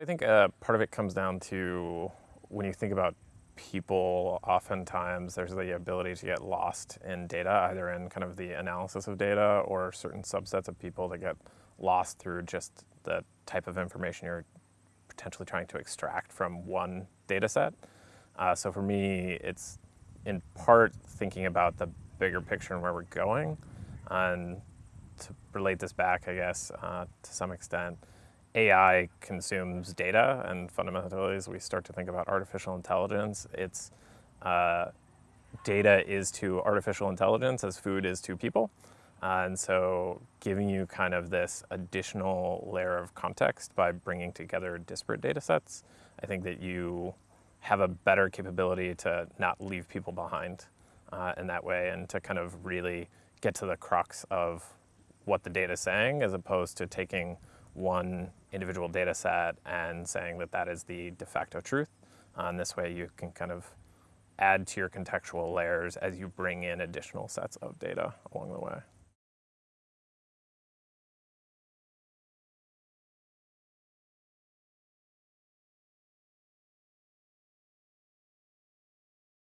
I think uh, part of it comes down to when you think about people, oftentimes there's the ability to get lost in data, either in kind of the analysis of data or certain subsets of people that get lost through just the type of information you're potentially trying to extract from one data set. Uh, so for me, it's in part thinking about the bigger picture and where we're going. And to relate this back, I guess, uh, to some extent, AI consumes data, and fundamentally, as we start to think about artificial intelligence, it's uh, data is to artificial intelligence as food is to people. Uh, and so giving you kind of this additional layer of context by bringing together disparate data sets, I think that you have a better capability to not leave people behind uh, in that way and to kind of really get to the crux of what the data is saying as opposed to taking one individual data set and saying that that is the de facto truth. Uh, and this way you can kind of add to your contextual layers as you bring in additional sets of data along the way.